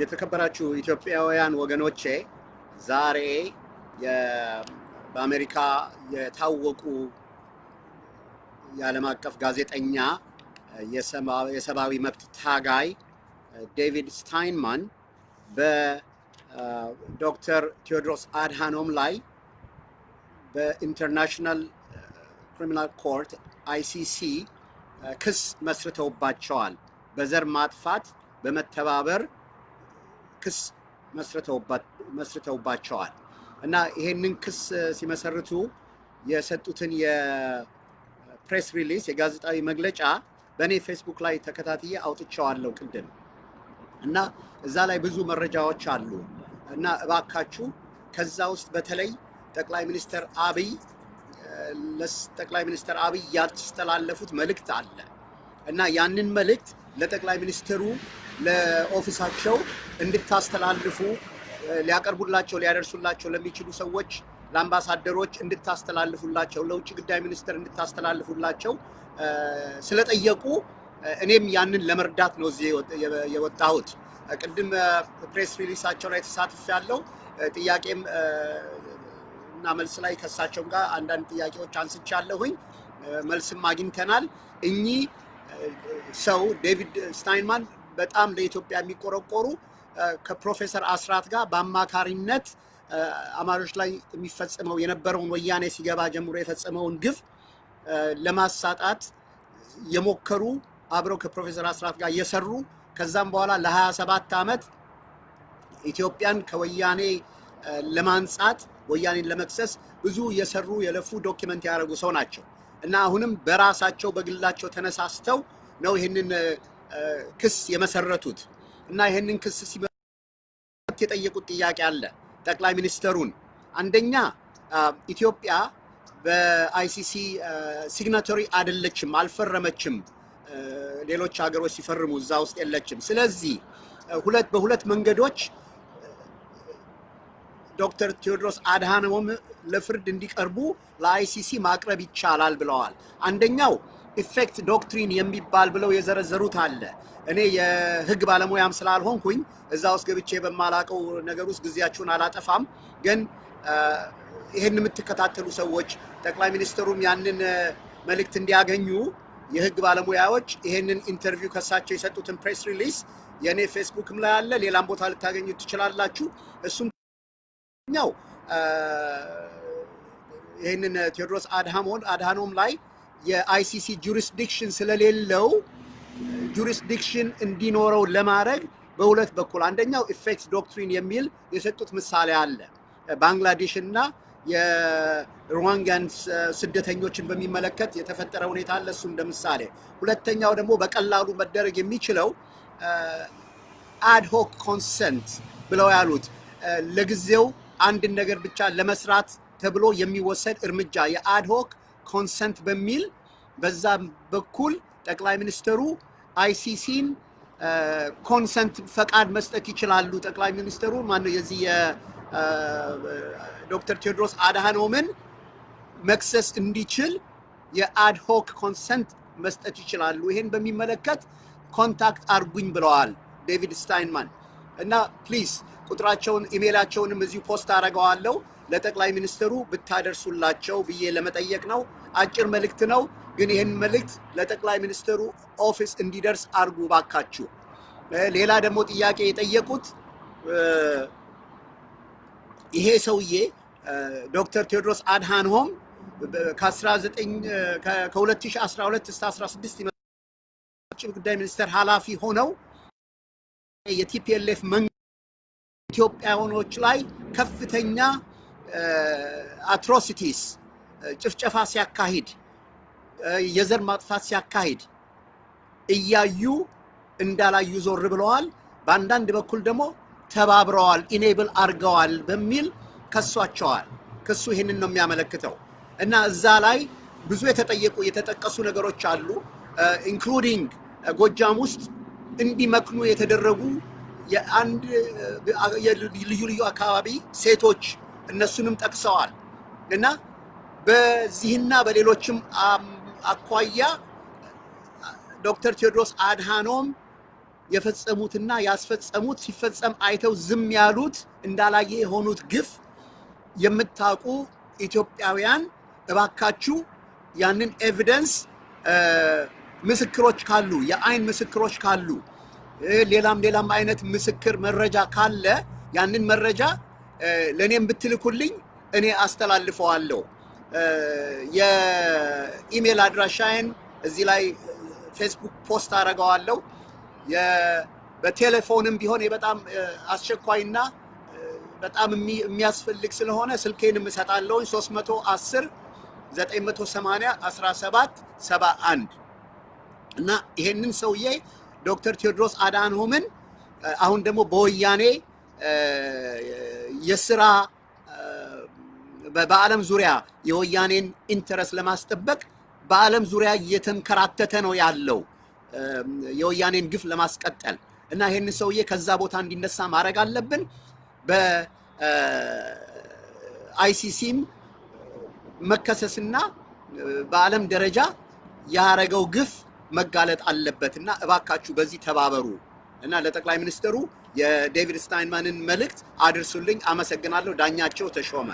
የተከበራችሁ ኢትዮጵያውያን ወገኖቼ ዛሬ በአሜሪካ የታወቁ የዓለም አቀፍ ጋዜጠኛ የሰብአዊ መብት ታጋይ ዴቪድ ስታይንማን በዶክተር ቴዎድሮስ አድሃኖም ላይ በ International Criminal Court ICC ክስ መስርተውባቸዋል። በዘር ማጥፋት በመተባበር ክስ መስርተውባቸዋል። እና ይሄንን ክስ ሲመሰርቱ የሰጡትን የ press release የጋዜጣዊ መግለጫ በእኔ ፌስቡክ ላይ ተከታትዬ አውጥቼዋለሁ ቅድም። እና እዛ ላይ ብዙ መረጃዎች አሉ። እና እባካችሁ ከዛ ውስጥ በተለይ ጠቅላይ ሚኒስትር አብይ ለጠቅላይ ሚኒስትር አብይ ያስተላለፉት መልእክት አለ። እና ያንን መልእክት ለጠቅላይ ሚኒስትሩ ለኦፊሳቸው እንድታስተላልፉ ሊያቀርቡላቸው ሊያደርሱላቸው ለሚችሉ ሰዎች ለአምባሳደሮች እንድታስተላልፉላቸው ለውጭ ጉዳይ ሚኒስትር እንድታስተላልፉላቸው ስለጠየቁ እኔም ያንን ለመርዳት ነው እዚህ የወጣሁት። ቅድም ፕሬስ ሪሊሳቸው ላይ ተሳትፍ ያለው ጥያቄም እና መልስ ላይ ከሳቸው ጋር አንዳንድ ጥያቄዎች አንስቻለሁኝ። መልስም አግኝተናል። እኚህ ሰው ዴቪድ ስታይንማን በጣም ለኢትዮጵያ የሚቆረቆሩ ከፕሮፌሰር አስራት ጋር በአማካሪነት አማሮች ላይ የሚፈጸመው የነበረውን ወያኔ ሲገባ ጀምሮ የፈጸመውን ግፍ ለማሳጣት የሞከሩ አብረው ከፕሮፌሰር አስራት ጋር እየሰሩ ከዛም በኋላ ለ27 ዓመት ኢትዮጵያን ከወያኔ ለማንጻት ወያኔን ለመክሰስ ብዙ የሰሩ የለፉ document ያደረጉ ሰው ናቸው። እና አሁንም በራሳቸው በግላቸው ተነሳስተው ነው ይህንን ክስ የመሰረቱት እና ይህንን ክስ ሲመሰርቱት የጠየቁት ጥያቄ አለ ጠቅላይ ሚኒስተሩን አንደኛ ኢትዮጵያ በ ICC signatory አይደለችም፣ አልፈረመችም። ሌሎች ሀገሮች ሲፈርሙ እዛ ውስጥ የለችም። ስለዚህ ሁለት በሁለት መንገዶች ዶክተር ቴዎድሮስ አድሃኖም ለፍርድ እንዲቀርቡ ለ ICC ማቅረብ ይቻላል ብለዋል። አንደኛው effect doctrine የሚባል ብለው የዘረዘሩት አለ። እኔ የህግ ባለሙያም ስላልሆንኩኝ እዛ ውስጥ ገብቼ በማላቀው ነገር ውስጥ ጊዜያችሁን አላጠፋም። ግን ይህን የምትከታተሉ ሰዎች ጠቅላይ ሚኒስትሩም ያንን መልእክት እንዲያገኙ የህግ ባለሙያዎች ይህንን interview ከሳቸው የሰጡትን press release የእኔ ፌስቡክም ላይ አለ፣ ሌላም ቦታ ልታገኙ ትችላላችሁ። እሱም ኛው ይህንን ቴዎድሮስ አድሃኖም ላይ የ ICC jurisdiction ስለሌለው jurisdiction እንዲኖረው ለማድረግ በሁለት በኩል አንደኛው effect doctrine የሚል የሰጡት ምሳሌ አለ። ባንግላዴሽ እና የሮሂንጋን ስደተኞችን በሚመለከት የተፈጠረ ሁኔታ አለ። እሱ እንደ ምሳሌ። ሁለተኛው ደግሞ በቀላሉ መደረግ የሚችለው ad hoc consent ብለው ያሉት ለጊዜው አንድን ነገር ብቻ ለመስራት ተብሎ የሚወሰድ እርምጃ የ ad hoc consent በሚል በዛ በኩል ጠቅላይ ሚኒስትሩ ICC ን consent ፈቃድ መስጠት ይችላሉ። ጠቅላይ ሚኒስትሩ ማነው የዚህ የዶክተር ቴዎድሮስ አድሃኖምን መክሰስ እንዲችል የ ad hoc consent መስጠት ይችላሉ። ይሄን በሚመለከት contact አርጉኝ ብለዋል ዴቪድ ስታይንማን እና please ቁጥራቸውን ኢሜይላቸውንም እዚሁ post አደርገዋለሁ ለጠቅላይ ሚኒስትሩ ብታደርሱላቸው ብዬ ለመጠየቅ ነው። አጭር መልእክት ነው፣ ግን ይህን መልእክት ለጠቅላይ ሚኒስትሩ office እንዲደርስ አርጉ እባካችሁ። ሌላ ደግሞ ጥያቄ የጠየቁት ይሄ ሰውዬ ዶክተር ቴዎድሮስ አድሃኖም ከ2012 እስከ 16 ውጭ ጉዳይ ሚኒስቴር ኃላፊ ሆነው የ TPLF መንግስት ኢትዮጵያውያኖች ላይ ከፍተኛ atrocities ጭፍጨፋ ሲያካሂድ የዘር ማጥፋት ሲያካሂድ እያዩ እንዳላዩ ዞር ብለዋል። በአንዳንድ በኩል ደግሞ ተባብረዋል፣ enable አድርገዋል በሚል ከሷቸዋል። ክሱ ይህንን ነው የሚያመለክተው እና እዛ ላይ ብዙ የተጠየቁ የተጠቀሱ ነገሮች አሉ። including ጎጃም ውስጥ እንዲመክኑ የተደረጉ የአንድ ልዩ ልዩ አካባቢ ሴቶች እነሱንም ጠቅሰዋል። እና በዚህና በሌሎችም አኳያ ዶክተር ቴዎድሮስ አድሃኖም የፈጸሙትና ያስፈጸሙት ሲፈጸም አይተው ዝም ያሉት እንዳላየ የሆኑት ግፍ የምታውቁ ኢትዮጵያውያን እባካችሁ ያንን evidence ምስክሮች ካሉ የአይን ምስክሮች ካሉ ሌላም ሌላም አይነት ምስክር መረጃ ካለ ያንን መረጃ ለእኔም ብትልኩልኝ እኔ አስተላልፈዋለሁ። የኢሜል አድራሻዬን እዚህ ላይ Facebook post አደርገዋለሁ። በቴሌፎንም ቢሆን በጣም አስቸኳይና በጣም የሚያስፈልግ ስለሆነ ስልኬንም እሰጣለሁ 310 980 17 71 እና ይሄንን ሰውዬ ዶክተር ቴዎድሮስ አድሃኖምን አሁን ደግሞ በወያኔ የስራ በዓለም ዙሪያ የወያኔን interest ለማስጠበቅ በዓለም ዙሪያ እየተንከራተተ ነው ያለው የወያኔን ግፍ ለማስቀጠል እና ይህንን ሰውዬ ከዛ ቦታ እንዲነሳ ማድረግ አለብን። በ ICC ም መከሰስና በዓለም ደረጃ ያረገው ግፍ መጋለጥ አለበት እና እባካችሁ በዚህ ተባበሩ እና ለጠቅላይ ሚኒስትሩ የዴቪድ ስታይንማንን መልእክት አድርሱልኝ። አመሰግናለሁ። ዳኛቸው ተሾመ